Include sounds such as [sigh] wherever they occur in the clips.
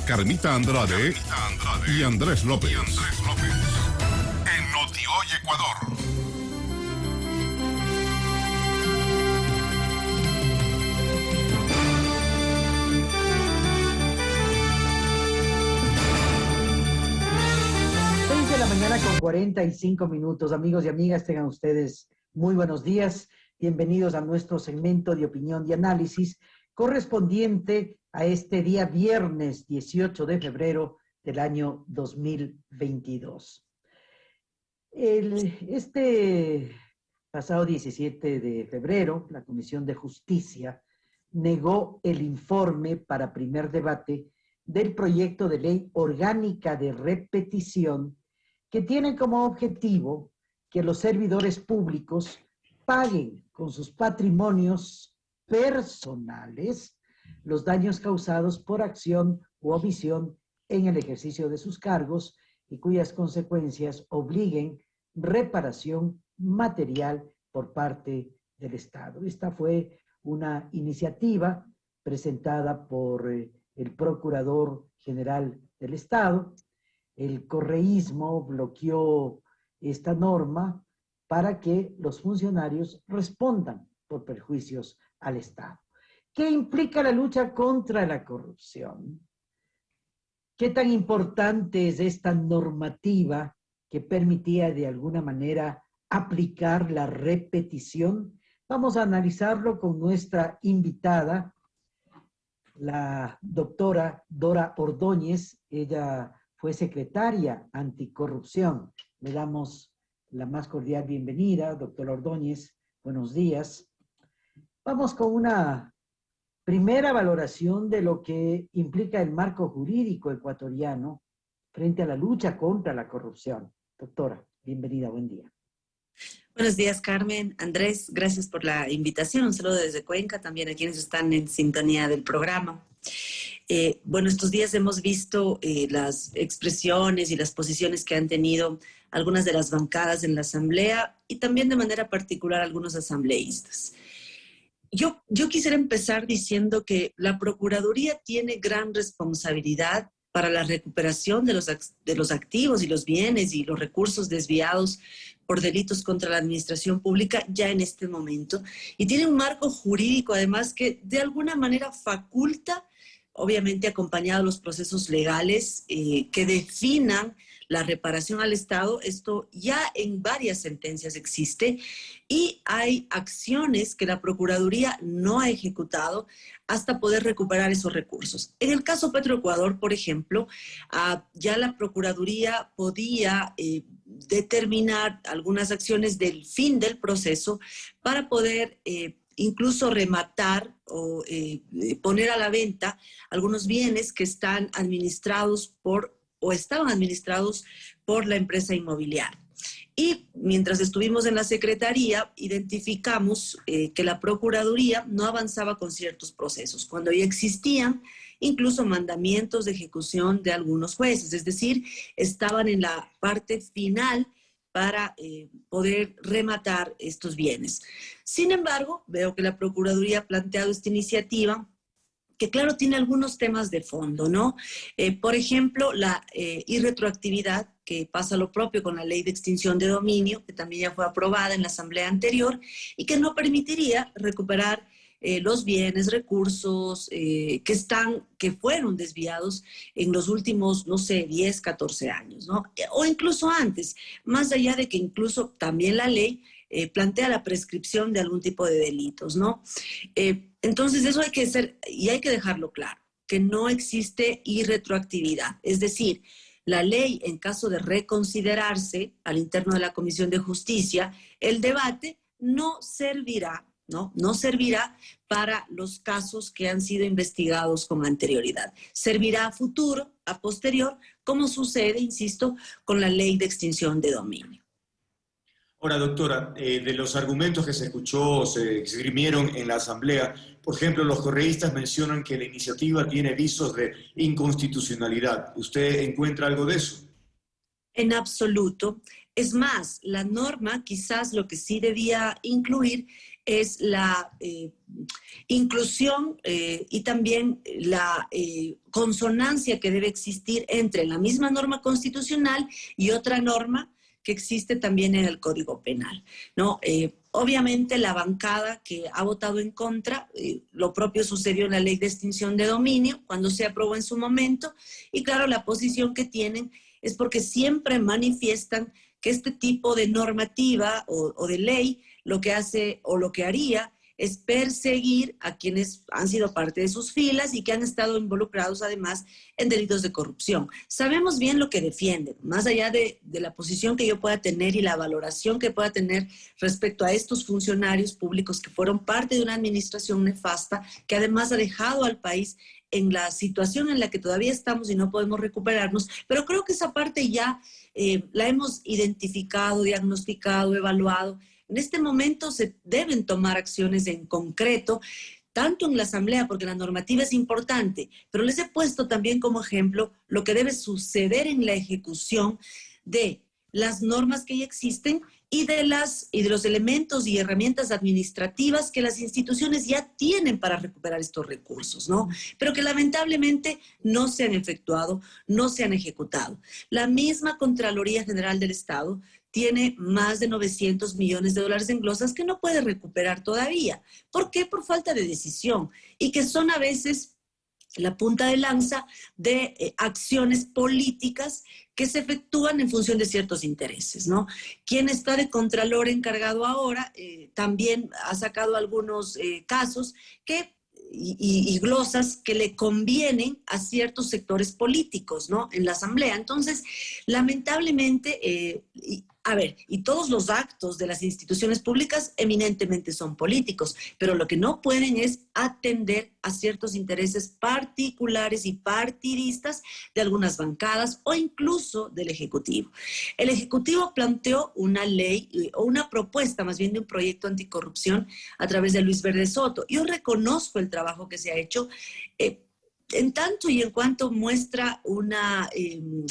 por Carmita Andrade, y Andrés López. En Notioy, Ecuador. de la mañana con 45 minutos. Amigos y amigas, tengan ustedes muy buenos días. Bienvenidos a nuestro segmento de opinión y análisis correspondiente a este día viernes 18 de febrero del año 2022. este pasado 17 de febrero, la Comisión de Justicia negó el informe para primer debate del proyecto de ley orgánica de repetición que tiene como objetivo que los servidores públicos paguen con sus patrimonios personales los daños causados por acción u omisión en el ejercicio de sus cargos y cuyas consecuencias obliguen reparación material por parte del Estado. Esta fue una iniciativa presentada por eh, el Procurador General del Estado. El correísmo bloqueó esta norma para que los funcionarios respondan por perjuicios al Estado. ¿Qué implica la lucha contra la corrupción? ¿Qué tan importante es esta normativa que permitía de alguna manera aplicar la repetición? Vamos a analizarlo con nuestra invitada, la doctora Dora Ordóñez. Ella fue secretaria anticorrupción. Le damos la más cordial bienvenida, doctora Ordóñez. Buenos días. Vamos con una primera valoración de lo que implica el marco jurídico ecuatoriano frente a la lucha contra la corrupción. Doctora, bienvenida, buen día. Buenos días, Carmen. Andrés, gracias por la invitación. Un saludo desde Cuenca, también a quienes están en sintonía del programa. Eh, bueno, estos días hemos visto eh, las expresiones y las posiciones que han tenido algunas de las bancadas en la Asamblea y también de manera particular algunos asambleístas. Yo, yo quisiera empezar diciendo que la Procuraduría tiene gran responsabilidad para la recuperación de los, de los activos y los bienes y los recursos desviados por delitos contra la administración pública ya en este momento. Y tiene un marco jurídico además que de alguna manera faculta, obviamente acompañado los procesos legales eh, que definan la reparación al Estado, esto ya en varias sentencias existe y hay acciones que la Procuraduría no ha ejecutado hasta poder recuperar esos recursos. En el caso Petroecuador, por ejemplo, ah, ya la Procuraduría podía eh, determinar algunas acciones del fin del proceso para poder eh, incluso rematar o eh, poner a la venta algunos bienes que están administrados por o estaban administrados por la empresa inmobiliaria. Y mientras estuvimos en la Secretaría, identificamos eh, que la Procuraduría no avanzaba con ciertos procesos, cuando ya existían incluso mandamientos de ejecución de algunos jueces, es decir, estaban en la parte final para eh, poder rematar estos bienes. Sin embargo, veo que la Procuraduría ha planteado esta iniciativa que claro, tiene algunos temas de fondo, ¿no? Eh, por ejemplo, la eh, irretroactividad, que pasa lo propio con la ley de extinción de dominio, que también ya fue aprobada en la asamblea anterior, y que no permitiría recuperar eh, los bienes, recursos que están, que fueron desviados en los últimos, no sé, 10, 14 años, ¿no? O incluso antes, más allá de que incluso también la ley plantea la prescripción de algún tipo de delitos, ¿no? Entonces eso hay que ser, y hay que dejarlo claro, que no existe irretroactividad. Es decir, la ley, en caso de reconsiderarse al interno de la Comisión de Justicia, el debate no servirá, ¿no? No servirá para los casos que han sido investigados con anterioridad. Servirá a futuro, a posterior, como sucede, insisto, con la ley de extinción de dominio. Ahora, doctora, eh, de los argumentos que se escuchó, se esgrimieron en la Asamblea, por ejemplo, los correístas mencionan que la iniciativa tiene visos de inconstitucionalidad. ¿Usted encuentra algo de eso? En absoluto. Es más, la norma quizás lo que sí debía incluir es la eh, inclusión eh, y también la consonancia que debe existir entre la misma norma constitucional y otra norma existe también en el Código Penal. ¿no? obviamente la bancada que ha votado en contra, lo propio sucedió en la ley de extinción de dominio cuando se aprobó en su momento y claro, la posición que tienen es porque siempre manifiestan que este tipo de normativa o, de ley lo que hace o lo que haría es perseguir a quienes han sido parte de sus filas y que han estado involucrados además en delitos de corrupción. Sabemos bien lo que defienden, más allá de, de, la posición que yo pueda tener y la valoración que pueda tener respecto a estos funcionarios públicos que fueron parte de una administración nefasta, que además ha dejado al país en la situación en la que todavía estamos y no podemos recuperarnos, pero creo que esa parte ya eh, la hemos identificado, diagnosticado, evaluado. En este momento se deben tomar acciones en concreto, tanto en la Asamblea, porque la normativa es importante, pero les he puesto también como ejemplo lo que debe suceder en la ejecución de las normas que ya existen y de, las, y de los elementos y herramientas administrativas que las instituciones ya tienen para recuperar estos recursos, ¿no? Pero que lamentablemente no se han efectuado, no se han ejecutado. La misma Contraloría General del Estado tiene más de 900 millones de dólares en glosas que no puede recuperar todavía. ¿Por qué? Por falta de decisión y que son a veces la punta de lanza de eh, acciones políticas que se efectúan en función de ciertos intereses, ¿no? Quien está de Contralor encargado ahora eh, también ha sacado algunos eh, casos que y, glosas que le convienen a ciertos sectores políticos, ¿no? En la Asamblea. Entonces, lamentablemente, a ver, y todos los actos de las instituciones públicas eminentemente son políticos, pero lo que no pueden es atender a ciertos intereses particulares y partidistas de algunas bancadas o incluso del Ejecutivo. El Ejecutivo planteó una ley eh, o una propuesta más bien de un proyecto anticorrupción a través de Luis Verde Soto. Yo reconozco el trabajo que se ha hecho eh, en tanto y en cuanto muestra una... Em,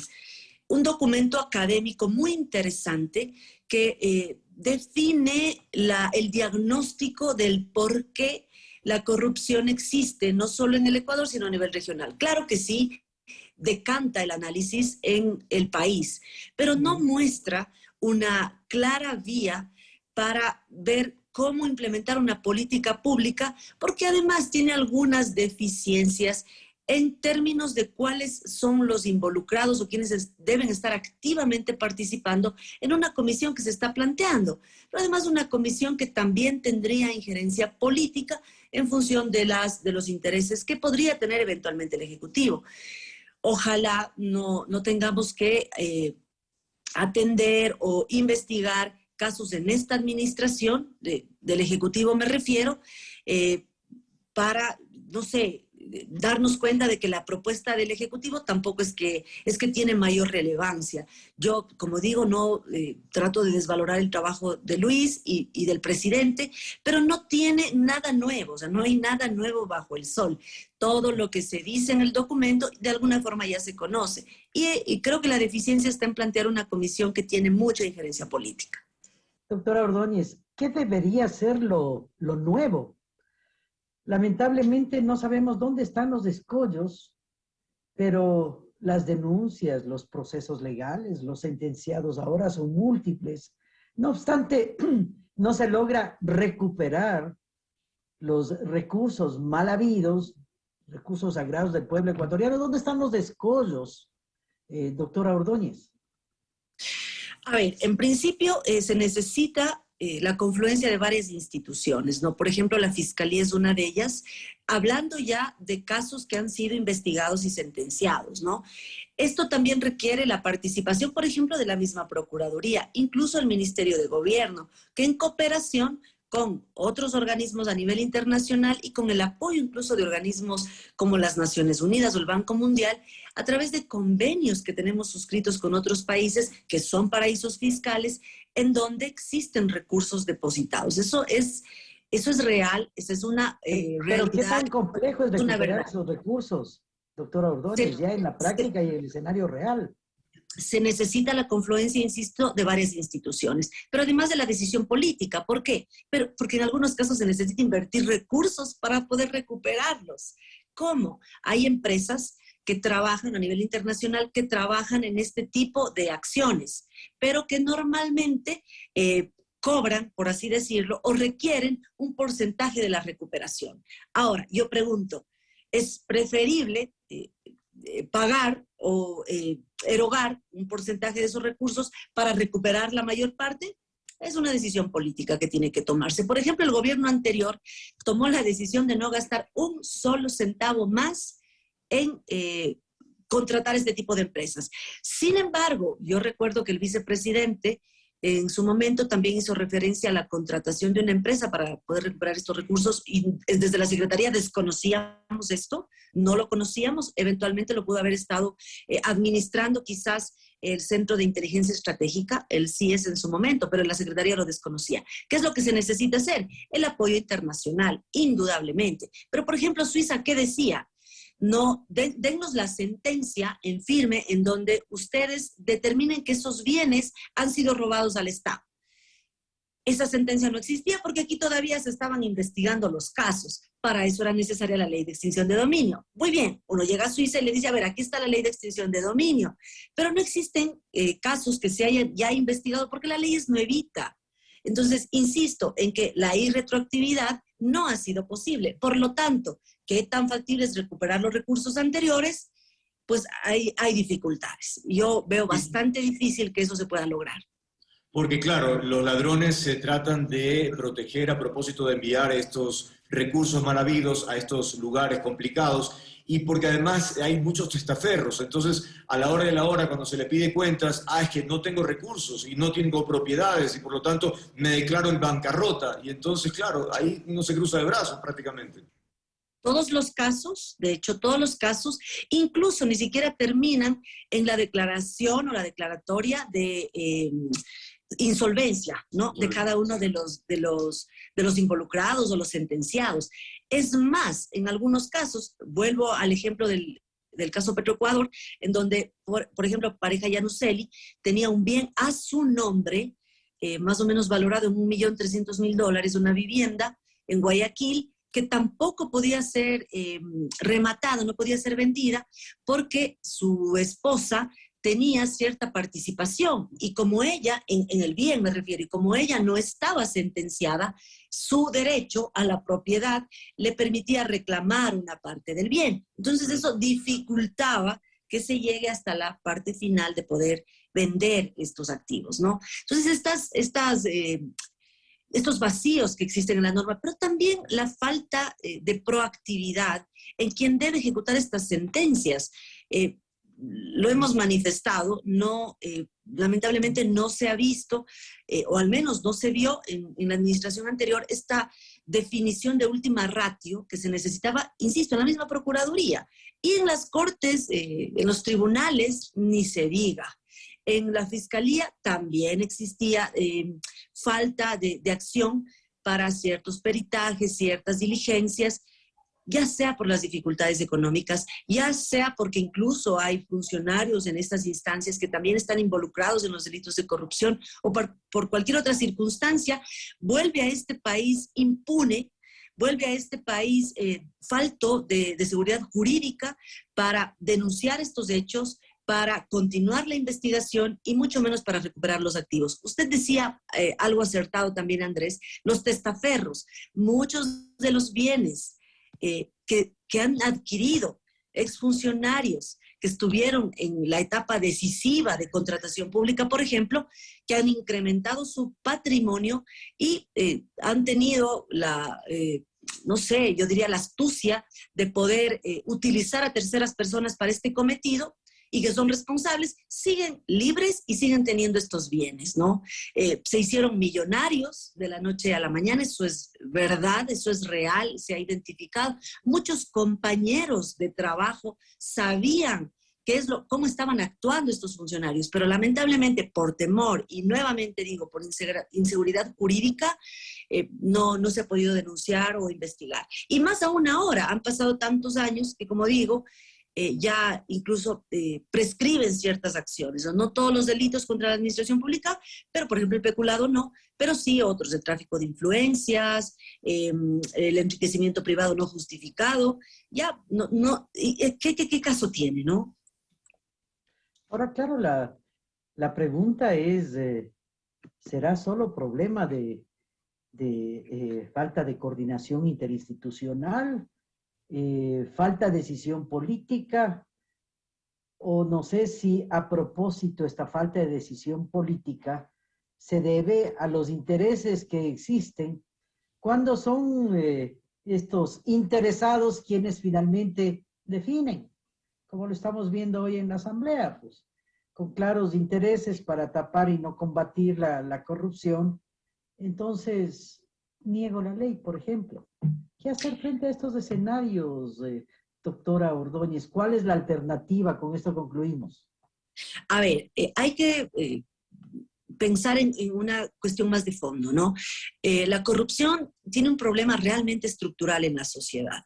un documento académico muy interesante que eh, define el diagnóstico del por qué la corrupción existe, no solo en el Ecuador, sino a nivel regional. Claro que sí, decanta el análisis en el país, pero no muestra una clara vía para ver cómo implementar una política pública, porque además tiene algunas deficiencias en términos de cuáles son los involucrados o quienes deben estar activamente participando en una comisión que se está planteando, pero además una comisión que también tendría injerencia política en función de, las, de los intereses que podría tener eventualmente el Ejecutivo. Ojalá no, tengamos que eh, atender o investigar casos en esta administración, del Ejecutivo me refiero, eh, para, no sé, darnos cuenta de que la propuesta del Ejecutivo tampoco es que, es que tiene mayor relevancia. Yo, como digo, no eh, trato de desvalorar el trabajo de Luis y, del presidente, pero no tiene nada nuevo, o sea, no hay nada nuevo bajo el sol. Todo lo que se dice en el documento de alguna forma ya se conoce. Y, y creo que la deficiencia está en plantear una comisión que tiene mucha injerencia política. Doctora Ordóñez, ¿qué debería ser lo, lo nuevo Lamentablemente no sabemos dónde están los escollos, pero las denuncias, los procesos legales, los sentenciados ahora son múltiples. No obstante, [clears throat] no se logra recuperar los recursos mal habidos, recursos sagrados del pueblo ecuatoriano. ¿Dónde están los escollos, eh, doctora Ordóñez? A ver, en principio eh, se necesita eh, la confluencia de varias instituciones, ¿no? Por ejemplo, la Fiscalía es una de ellas, hablando ya de casos que han sido investigados y sentenciados, ¿no? Esto también requiere la participación, por ejemplo, de la misma Procuraduría, incluso el Ministerio de Gobierno, que en cooperación con otros organismos a nivel internacional y con el apoyo incluso de organismos como las Naciones Unidas o el Banco Mundial, a través de convenios que tenemos suscritos con otros países que son paraísos fiscales, en donde existen recursos depositados. Eso es, eso es real, esa es una eh, realidad. Pero qué tan complejo es recuperar esos recursos, doctora Ordóñez, ya en la práctica y en el escenario real. se necesita la confluencia, insisto, de varias instituciones, pero además de la decisión política. ¿Por qué? Pero, porque en algunos casos se necesita invertir recursos para poder recuperarlos. ¿Cómo? Hay empresas que trabajan a nivel internacional, que trabajan en este tipo de acciones, pero que normalmente eh, cobran, por así decirlo, o requieren un porcentaje de la recuperación. Ahora, yo pregunto, ¿es preferible eh, eh, pagar o erogar un porcentaje de esos recursos para recuperar la mayor parte? Es una decisión política que tiene que tomarse. Por ejemplo, el gobierno anterior tomó la decisión de no gastar un solo centavo más en eh, contratar este tipo de empresas. Sin embargo, yo recuerdo que el vicepresidente en su momento también hizo referencia a la contratación de una empresa para poder recuperar estos recursos y desde la Secretaría desconocíamos esto, no lo conocíamos, eventualmente lo pudo haber estado eh, administrando quizás el Centro de Inteligencia Estratégica, el CIES en su momento, pero la Secretaría lo desconocía. ¿Qué es lo que se necesita hacer? El apoyo internacional, indudablemente. Pero, por ejemplo, Suiza, ¿qué decía? No, dennos la sentencia en firme en donde ustedes determinen que esos bienes han sido robados al Estado. Esa sentencia no existía porque aquí todavía se estaban investigando los casos. Para eso era necesaria la ley de extinción de dominio. Muy bien, uno llega a Suiza y le dice, a ver, aquí está la ley de extinción de dominio, pero no existen eh, casos que se hayan ya investigado porque la ley es nuevita. Entonces, insisto en que la irretroactividad no ha sido posible. Por lo tanto, ¿qué tan factible es recuperar los recursos anteriores? Pues hay, hay dificultades. Yo veo bastante difícil que eso se pueda lograr. Porque claro, los ladrones se tratan de proteger a propósito de enviar estos recursos mal habidos a estos lugares complicados y porque además hay muchos testaferros. Entonces, a la hora de la hora, cuando se le pide cuentas, ah, es que no tengo recursos y no tengo propiedades y por lo tanto me declaro en bancarrota. Y entonces, claro, ahí uno se cruza de brazos prácticamente. Todos los casos, de hecho, todos los casos, incluso ni siquiera terminan en la declaración o la declaratoria de eh, insolvencia, ¿no? De cada uno de los, de, los, de los involucrados o los sentenciados. Es más, en algunos casos, vuelvo al ejemplo del, caso Petroecuador, en donde, por, ejemplo, pareja Yanuseli tenía un bien a su nombre, eh, más o menos valorado en un millón trescientos mil dólares, una vivienda en Guayaquil, que tampoco podía ser eh, rematada, no podía ser vendida, porque su esposa tenía cierta participación y como ella, en, el bien me refiero, y como ella no estaba sentenciada, su derecho a la propiedad le permitía reclamar una parte del bien. Entonces eso dificultaba que se llegue hasta la parte final de poder vender estos activos, ¿no? Entonces estas, estas, eh, estos vacíos que existen en la norma, pero también la falta eh, de proactividad en quien debe ejecutar estas sentencias. Eh, lo hemos manifestado, no, eh, lamentablemente no se ha visto, eh, o al menos no se vio en, la administración anterior, esta definición de última ratio que se necesitaba, insisto, en la misma Procuraduría. Y en las cortes, eh, en los tribunales, ni se diga. En la Fiscalía también existía falta de, acción para ciertos peritajes, ciertas diligencias, ya sea por las dificultades económicas, ya sea porque incluso hay funcionarios en estas instancias que también están involucrados en los delitos de corrupción o por, cualquier otra circunstancia, vuelve a este país impune vuelve a este país eh, falto de, seguridad jurídica para denunciar estos hechos, para continuar la investigación y mucho menos para recuperar los activos. Usted decía eh, algo acertado también, Andrés, los testaferros. Muchos de los bienes eh, que, han adquirido exfuncionarios que estuvieron en la etapa decisiva de contratación pública, por ejemplo, que han incrementado su patrimonio y eh, han tenido la, eh, no sé, yo diría la astucia de poder utilizar a terceras personas para este cometido y que son responsables, siguen libres y siguen teniendo estos bienes, ¿no? Eh, se hicieron millonarios de la noche a la mañana, eso es verdad, eso es real, se ha identificado. Muchos compañeros de trabajo sabían qué es lo, cómo estaban actuando estos funcionarios, pero lamentablemente por temor y nuevamente digo por inseguridad jurídica, eh, no, no se ha podido denunciar o investigar. Y más aún ahora, han pasado tantos años que como digo, eh, ya incluso eh, prescriben ciertas acciones, ¿no? todos los delitos contra la administración pública, pero por ejemplo el peculado no, pero sí otros, el tráfico de influencias, em, el enriquecimiento privado no justificado, ya, no, no, ¿qué, qué, qué caso tiene, no? Ahora, claro, la, la pregunta es, eh, ¿será solo problema de, de eh, falta de coordinación interinstitucional, eh, falta de decisión política, o no sé si a propósito esta falta de decisión política se debe a los intereses que existen cuando son estos interesados quienes finalmente definen como lo estamos viendo hoy en la Asamblea, pues, con claros intereses para tapar y no combatir la corrupción. Entonces, niego la ley, por ejemplo. ¿Qué hacer frente a estos escenarios, eh, doctora Ordóñez? ¿Cuál es la alternativa? Con esto concluimos. A ver, eh, hay que eh, pensar en, en, una cuestión más de fondo, ¿no? La corrupción tiene un problema realmente estructural en la sociedad.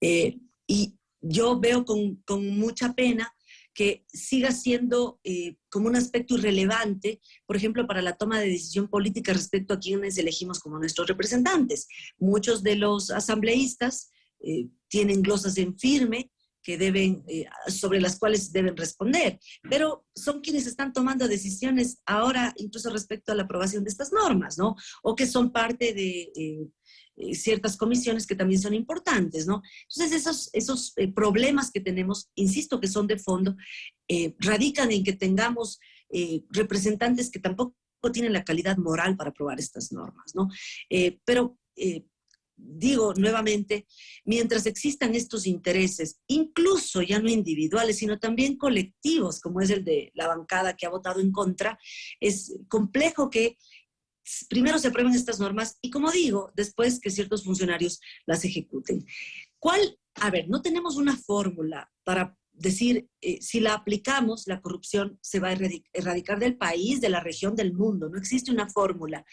Y yo veo con, con mucha pena que siga siendo eh, como un aspecto irrelevante, por ejemplo, para la toma de decisión política respecto a quienes elegimos como nuestros representantes. Muchos de los asambleístas eh, tienen glosas en firme que deben, eh, sobre las cuales deben responder, pero son quienes están tomando decisiones ahora, incluso respecto a la aprobación de estas normas, ¿no? O que son parte de eh, ciertas comisiones que también son importantes, ¿no? Entonces, esos, esos eh, problemas que tenemos, insisto que son de fondo, eh, radican en que tengamos eh, representantes que tampoco tienen la calidad moral para aprobar estas normas, ¿no? Eh, pero eh, digo nuevamente, mientras existan estos intereses, incluso ya no individuales, sino también colectivos, como es el de la bancada que ha votado en contra, es complejo que primero se aprueben estas normas y, como digo, después que ciertos funcionarios las ejecuten. ¿Cuál? A ver, no tenemos una fórmula para decir, eh, si la aplicamos, la corrupción se va a erradicar del país, de la región, del mundo. No existe una fórmula,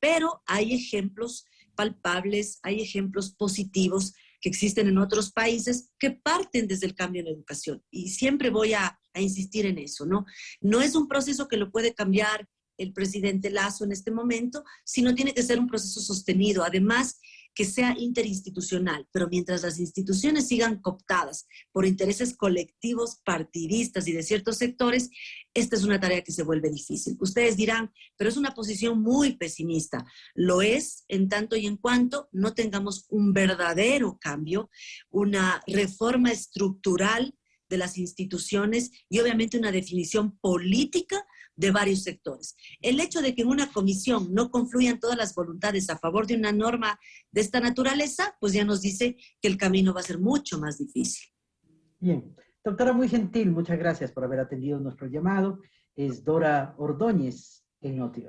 pero hay ejemplos palpables, hay ejemplos positivos que existen en otros países que parten desde el cambio en la educación. Y siempre voy a, a insistir en eso, ¿no? No es un proceso que lo puede cambiar el presidente Lazo en este momento, sino tiene que ser un proceso sostenido, además que sea interinstitucional, pero mientras las instituciones sigan cooptadas por intereses colectivos, partidistas y de ciertos sectores, esta es una tarea que se vuelve difícil. Ustedes dirán, pero es una posición muy pesimista. Lo es en tanto y en cuanto no tengamos un verdadero cambio, una reforma estructural de las instituciones y obviamente una definición política de varios sectores. El hecho de que en una comisión no confluyan todas las voluntades a favor de una norma de esta naturaleza, pues ya nos dice que el camino va a ser mucho más difícil. Bien. Doctora, muy gentil, muchas gracias por haber atendido nuestro llamado. Es Dora Ordóñez en Noti